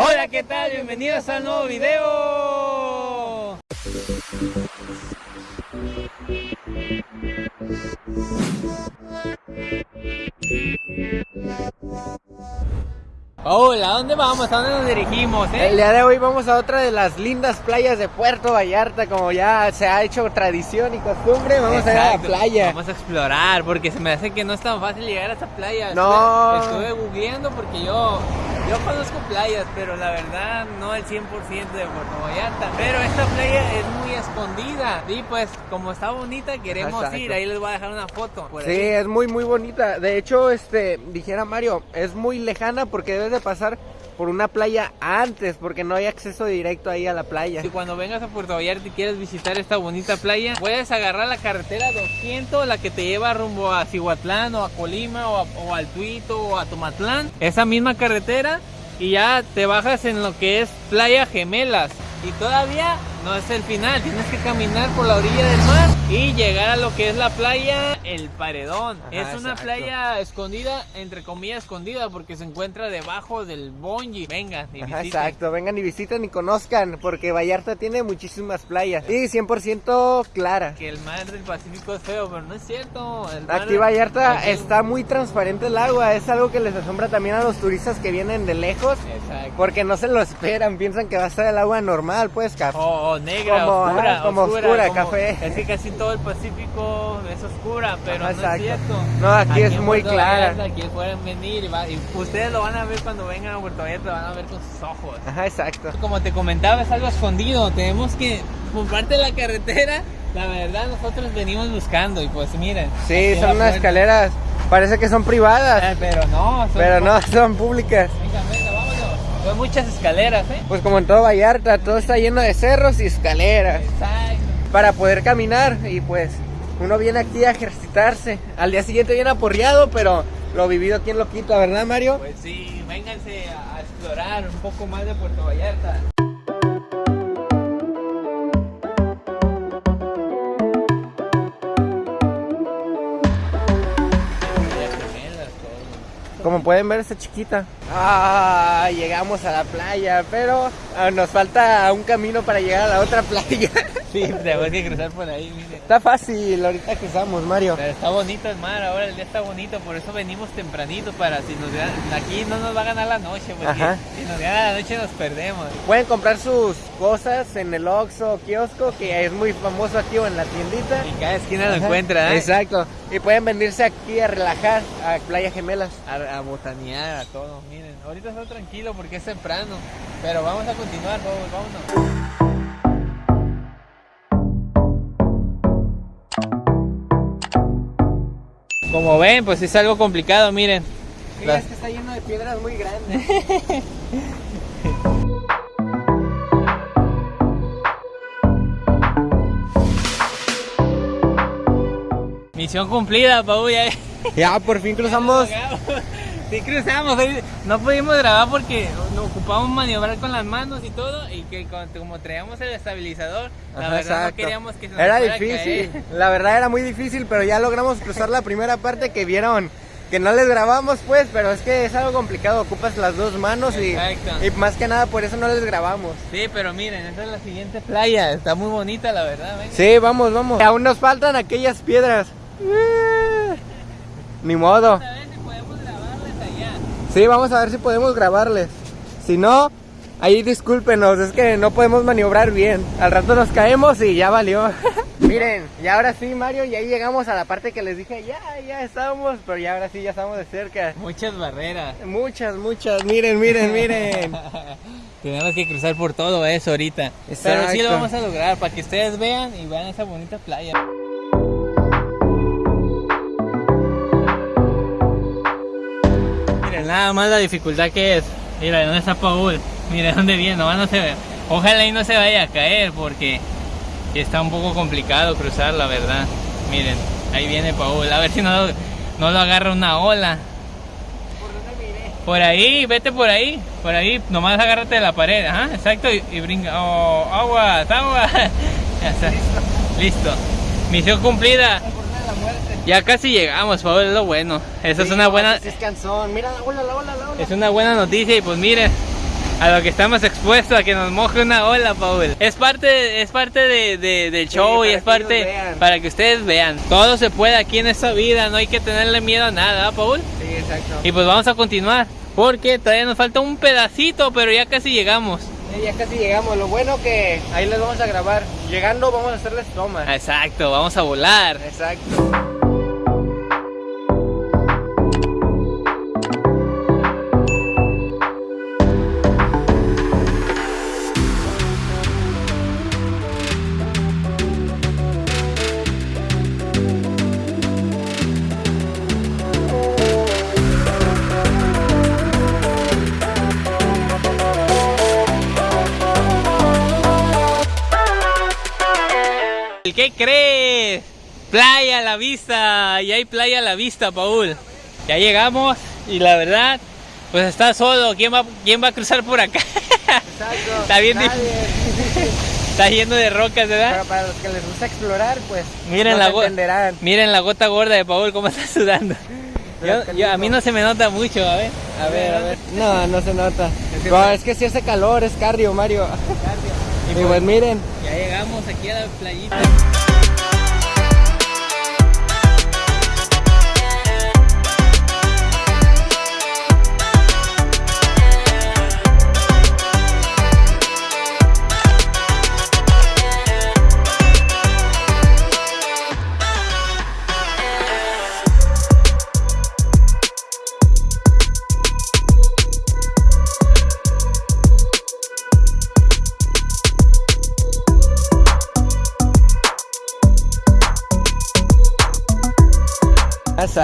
Hola, ¿qué tal? Bienvenidos al nuevo video. Hola, ¿a dónde vamos? ¿A dónde nos dirigimos? Eh? El día de hoy vamos a otra de las lindas playas de Puerto Vallarta, como ya se ha hecho tradición y costumbre, vamos a ir a la playa. Vamos a explorar, porque se me hace que no es tan fácil llegar a esta playa. No. Estuve, estuve googleando porque yo, yo conozco playas, pero la verdad no el 100% de Puerto Vallarta. Pero esta playa es muy escondida y pues como está bonita queremos Exacto. ir, ahí les voy a dejar una foto. por Sí, ahí. es muy muy bonita. De hecho, este, dijera Mario, es muy lejana porque debes de pasar por una playa antes, porque no hay acceso directo ahí a la playa. Si cuando vengas a Puerto Vallarta y quieres visitar esta bonita playa, puedes agarrar la carretera 200, la que te lleva rumbo a Cihuatlán o a Colima o, a- o al Tuito o a Tomatlán. Esa misma carretera y ya te bajas en lo que es Playa Gemelas. Y todavía no es el final, tienes que caminar por la orilla del mar y llegar a lo que es la playa El Paredón. Ajá, es una exacto. playa escondida, entre comillas escondida, porque se encuentra debajo del Bonji. Vengan y Ajá, visiten. exacto, vengan y visiten y conozcan, porque Vallarta tiene muchísimas playas y 100% clara. que el mar del Pacífico es feo, pero no es cierto. El mar Aquí Vallarta está muy transparente el agua, es algo que les asombra también a los turistas que vienen de lejos, Exacto. porque no se lo esperan, piensan que va a estar el agua normal, pues, cap. O, o negra, Como, oscura, ajá, como oscura, café. Es que casi todo el Pacífico es oscura, pero Ajá, no exacto. es cierto. No, aquí es muy clara. Vallarta, Aquí pueden venir y, va- y ustedes lo van a ver cuando vengan a Puerto Vallarta, lo van a ver con sus ojos. Ajá, exacto. Como te comentaba, es algo escondido. Tenemos que, por parte de la carretera, la verdad, nosotros venimos buscando y pues miren. Sí, son unas escaleras, parece que son Eh, privadas, pero no, son pero no, son públicas. Venga, venga, vámonos. Son muchas escaleras, ¿eh? Pues como en todo Vallarta, todo está lleno de cerros y escaleras Exacto. Para poder caminar y pues uno viene aquí a ejercitarse. Al día siguiente viene aporreado, pero lo vivido aquí en lo quita, ¿verdad Mario? Pues sí, vénganse a a explorar un poco más de Puerto Vallarta. Como pueden ver, está chiquita. Ah, llegamos a la playa, pero ah, nos falta un camino para llegar a la otra playa. Sí, tenemos que cruzar por ahí, miren. está fácil, ahorita cruzamos, Mario. Pero está bonito el mar, ahora el día está bonito, por eso venimos tempranito para si nos ganan, aquí no nos va a ganar la noche, porque Ajá. si nos gana la noche nos perdemos. Pueden comprar sus cosas en el Oxxo kiosco, que es muy famoso aquí o en la tiendita. Y cada esquina lo encuentra, ¿eh? Exacto. Y pueden venirse aquí a relajar a Playa Gemelas. A, a botanear, a todo, miren. Ahorita está tranquilo porque es temprano, pero vamos a continuar, vamos, vámonos. Como ven, pues es algo complicado, miren. Las- que está lleno de piedras muy grandes. Misión cumplida, Pau, ya. ya, por fin cruzamos. Sí cruzamos, no pudimos grabar porque nos ocupamos maniobrar con las manos y todo y que como traíamos el estabilizador, la Ajá, verdad no queríamos que se nos Era difícil. caer. La verdad era muy difícil, pero ya logramos cruzar la primera parte que vieron. Que no les grabamos pues, pero es que es algo complicado, ocupas las dos manos y, más que nada por eso no les grabamos. Sí, pero miren, esta es la siguiente playa, está muy bonita la verdad, venga. Sí, vamos, vamos. Aún nos faltan aquellas piedras. Ni modo. A ver si podemos grabarles allá. Sí, vamos a ver si podemos grabarles. Si no, ahí discúlpenos, es que no podemos maniobrar bien. Al rato nos caemos y ya valió. Miren, y ahora sí, Mario, y ahí llegamos a la parte que les dije, ya, ya estábamos, pero ya ahora sí, ya estamos de cerca. Muchas barreras. Muchas, muchas, miren, miren, miren. Tenemos que cruzar por todo eso ahorita. Pero sí lo vamos a lograr para que ustedes vean y vean esa bonita playa. Nada más la dificultad que es. Mira, ¿dónde está Paul? Mira, ¿dónde viene? Nomás no se ve. Ojalá y no se vaya a caer porque está un poco complicado cruzar, la verdad. Miren, ahí viene Paul. A ver si no, lo- no lo agarra una ola. Por ahí, vete por ahí, por ahí, nomás agárrate de la pared, ajá, exacto, y, y brinca, oh, aguas, aguas, ya está, listo, misión cumplida, ya casi llegamos, Pablo, es lo bueno, esa es una buena, Es cansón, mira la ola, la ola, la ola. es una buena noticia y pues miren, a lo que estamos expuestos a que nos moje una ola, Paul. Es parte, es parte de, de- del Sí, show y es parte para que ustedes vean. Todo se puede aquí en esta vida, no hay que tenerle miedo a nada, ¿ah, Paul. Sí, exacto. Y pues vamos a continuar, porque todavía nos falta un pedacito, pero ya casi llegamos. Sí, ya casi llegamos. Lo bueno que ahí les vamos a grabar. Llegando vamos a hacerles tomas. Exacto, vamos a volar. Exacto. ¿Qué crees? Playa a la vista, y hay playa a la vista, Paul. Ya llegamos y la verdad, pues está solo. ¿Quién va, quién va a cruzar por acá? Exacto. Está bien Nadie. está lleno de rocas, ¿verdad? Pero para los que les gusta explorar, pues Miren no la entenderán. Miren la gota gorda de Paul, cómo está sudando. Yo- yo- a mí no se me nota mucho, a ver. A ver, a ver. No, no se nota. Es que No, es que si hace calor, es cardio, Mario. Y Y pues- pues miren, Ya llegamos aquí a la playita.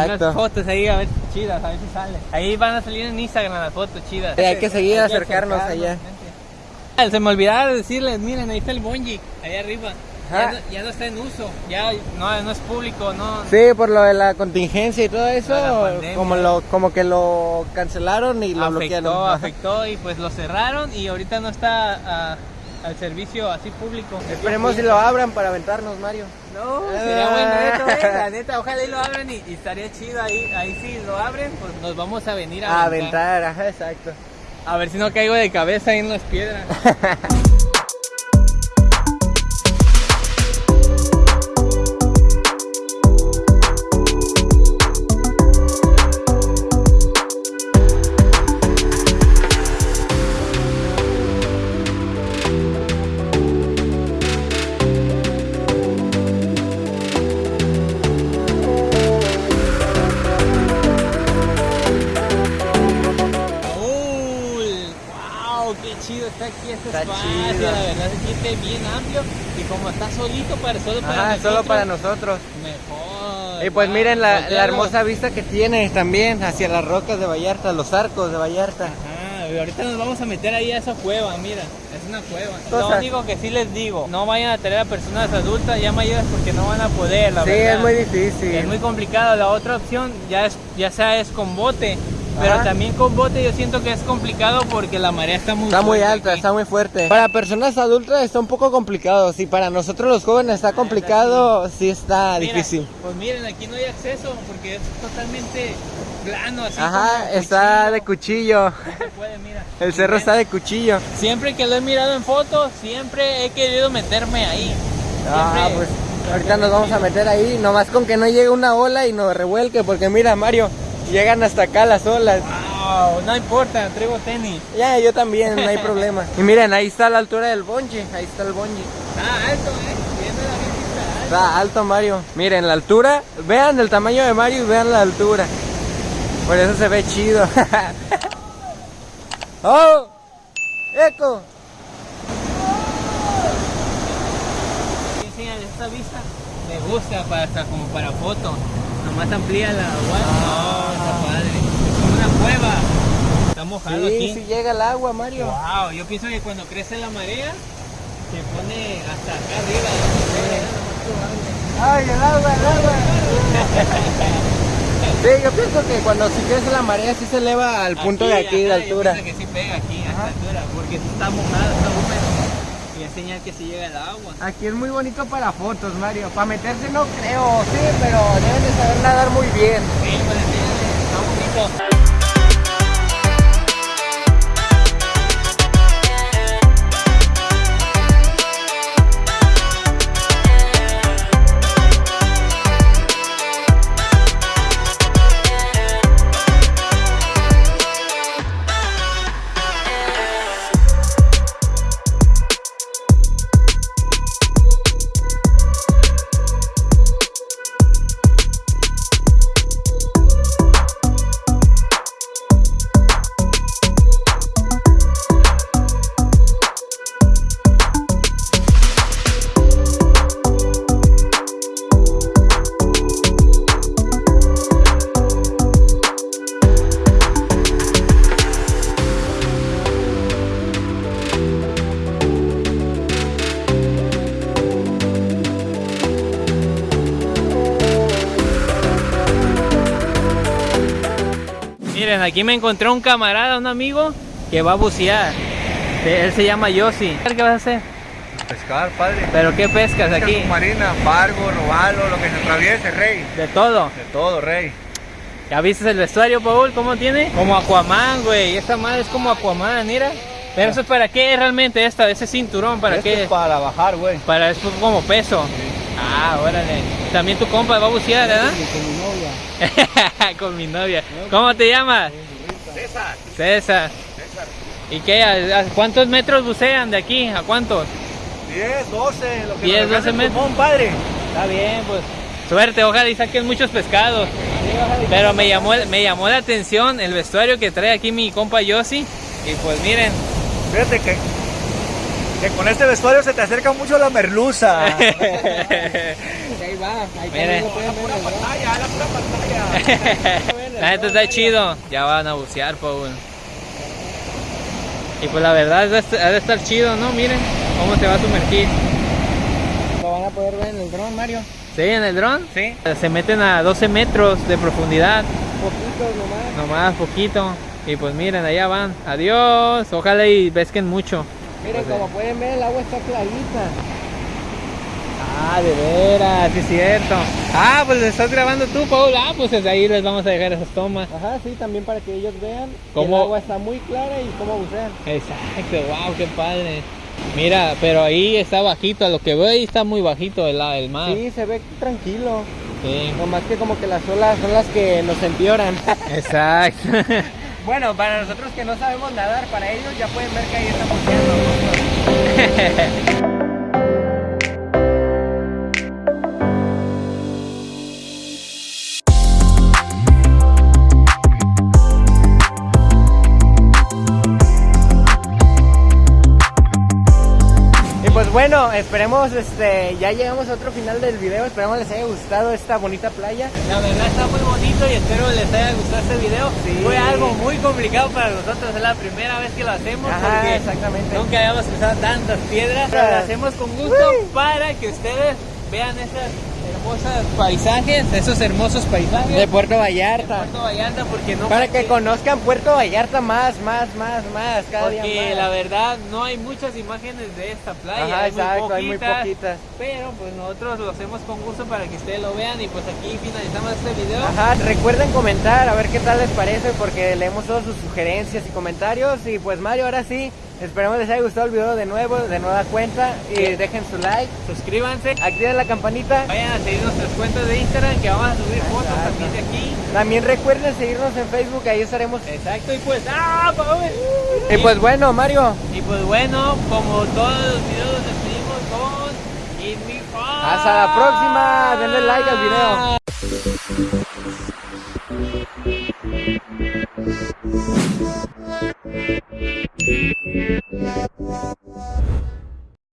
Exacto. Unas fotos ahí, a ver chidas, a ver si sale. Ahí van a salir en Instagram las fotos chidas. Sí, hay que seguir Hay que acercarnos allá. Ah, Se me olvidaba de decirles, miren, ahí está el bonji, ahí arriba. Ya no, ya no está en uso, ya no, no es público, no. Sí, por lo de la contingencia y todo eso, como lo como que lo cancelaron y lo bloquearon. afectó, Ajá. afectó y pues lo cerraron y ahorita no está ah, al servicio así público. Esperemos si lo abran para aventarnos, Mario. No, sería bueno esto, eh, la neta, ojalá y lo abran y, y estaría chido ahí, ahí sí lo abren, pues nos vamos a venir a, A aventar. aventar, ajá, exacto. A ver si no caigo de cabeza ahí en las piedras. se siente bien amplio y como está solito para solo para Ajá, nosotros, solo para nosotros. mejor. Y pues wow, miren la, la hermosa vista que tiene también hacia las rocas de Vallarta, los arcos de Vallarta. Ajá, y ahorita nos vamos a meter ahí a esa cueva, mira, es una cueva. Lo único que sí les digo, no vayan a tener a personas adultas ya mayores porque no van a poder, la sí, verdad. es muy difícil. Es muy complicado. La otra opción ya es ya sea es con bote, pero Ajá. también con bote yo siento que es complicado porque la marea está muy Está muy alta, aquí. está muy fuerte. Para personas adultas está un poco complicado. Si para nosotros los jóvenes está complicado, sí está Mira, difícil. Pues miren, aquí no hay acceso porque es totalmente plano, así Ajá, como está de cuchillo. No se puede, mira. El cerro está de cuchillo. Siempre que lo he mirado en fotos, siempre he querido meterme ahí. Ah, pues ahorita nos vamos a meter ahí, nomás con que no llegue una ola y nos revuelque, porque mira Mario, llegan hasta acá las olas. Wow, no importa, traigo tenis. Ya, yo también, no hay problema. Y miren, ahí está la altura del bonje, ahí está el bonje. Está alto, eh. Está alto Mario. Miren la altura, vean el tamaño de Mario y vean la altura. Por eso se ve chido. ¡Oh! ¡Eco! Esta vista. Me gusta para hasta como para foto. Nomás amplía la agua. No, está padre. Es como una cueva. Está mojado Sí, aquí. sí llega el agua, Mario. Wow, yo pienso que cuando crece la marea se pone hasta acá arriba. ¡Ay, el agua, el agua! Sí, yo pienso que cuando si crece la marea sí se eleva al punto de aquí, de ajá, altura. pienso que sí pega aquí a esta altura, porque está mojado, está húmedo. Y es señal que si llega el agua. Aquí es muy bonito para fotos, Mario. Para meterse no creo, sí, pero deben de saber nadar muy bien. Sí, pues, sí, está bonito. Miren, aquí me encontré un camarada, un amigo, que va a bucear. Él se llama Yossi. ¿Qué vas a hacer? Pescar, padre. ¿Pero qué pescas Pesca aquí? submarina, fargo, robalo, lo que se atraviese, rey. De todo. De todo, rey. ¿Ya viste el vestuario, Paul? ¿Cómo tiene? Como Aquaman, güey. Esta madre es como Aquaman, mira. Pero eso es para qué realmente esta, ese cinturón, ¿para Esto qué? es para bajar, güey. Para es como peso. Ah, órale. También tu compa va a bucear, ¿verdad? Con mi novia. Con mi novia. ¿Cómo te llamas? César. César. César. ¿Y qué? ¿A, a cuántos metros bucean de aquí? ¿A cuántos? 10, 12, lo que 10, nos alcance 12 el metros. pulmón, padre. Está bien, pues. Suerte, ojalá y saquen muchos pescados. Pero me llamó, me llamó la atención el vestuario que trae aquí mi compa Yossi. Y pues miren, Fíjate que, que con este vestuario se te acerca mucho la merluza. Ahí va, ahí Mire. también lo pueden ver, ¿verdad? pantalla, la pura pantalla. la neta está chido. Ya van a bucear, Paul. Y pues la verdad ha de estar chido, ¿no? Miren cómo se va a sumergir. Lo van a poder ver en el dron, Mario. ¿Sí? ¿En el dron? Sí. Se meten a 12 metros de profundidad. Poquitos nomás. Nomás poquito. Y pues miren, allá van. Adiós. Ojalá y pesquen mucho. Miren, como pueden ver, el agua está clarita. Ah, de veras, sí es cierto. Ah, pues estás grabando tú, Paul. Ah, pues desde ahí les vamos a dejar esas tomas. Ajá, sí, también para que ellos vean que ¿Cómo? el agua está muy clara y cómo bucean. Exacto, wow, qué padre. Mira, pero ahí está bajito, a lo que veo ahí está muy bajito el, el mar. Sí, se ve tranquilo. Sí. Nomás que como que las olas son las que nos empeoran. Exacto. Bueno, para nosotros que no sabemos nadar, para ellos ya pueden ver que ahí estamos buceando. bueno, esperemos, este, ya llegamos a otro final del video, esperemos les haya gustado esta bonita playa. La verdad está muy bonito y espero les haya gustado este video. Sí. Fue algo muy complicado para nosotros, es la primera vez que lo hacemos Ajá, porque exactamente. nunca habíamos cruzado tantas piedras. Pero lo hacemos con gusto Uy. para que ustedes vean esos paisajes, esos hermosos paisajes De Puerto de Vallarta. Puerto Vallarta porque no Para que conozcan Puerto Vallarta más, más, más, más, cada día porque más. la verdad no hay muchas imágenes de esta playa, Ajá, hay, muy exacto, hay muy poquitas, poquitas. pero pues nosotros lo hacemos con gusto para que ustedes lo vean y pues aquí finalizamos este video. Ajá, recuerden comentar a ver qué tal les parece porque leemos todas sus sugerencias y comentarios y pues Mario, ahora sí, esperemos les haya gustado el video de nuevo, de nueva cuenta y Sí. dejen su like, Suscríbanse, activen la campanita. vayan a seguir nuestras cuentas de Instagram que vamos a subir fotos también de aquí. También recuerden seguirnos en Facebook, ahí estaremos. Exacto, y pues, ¡ah, Paul! Y pues bueno, Mario, Y pues bueno, como todos los videos nos despedimos con hasta la próxima, denle like al video. Thank you.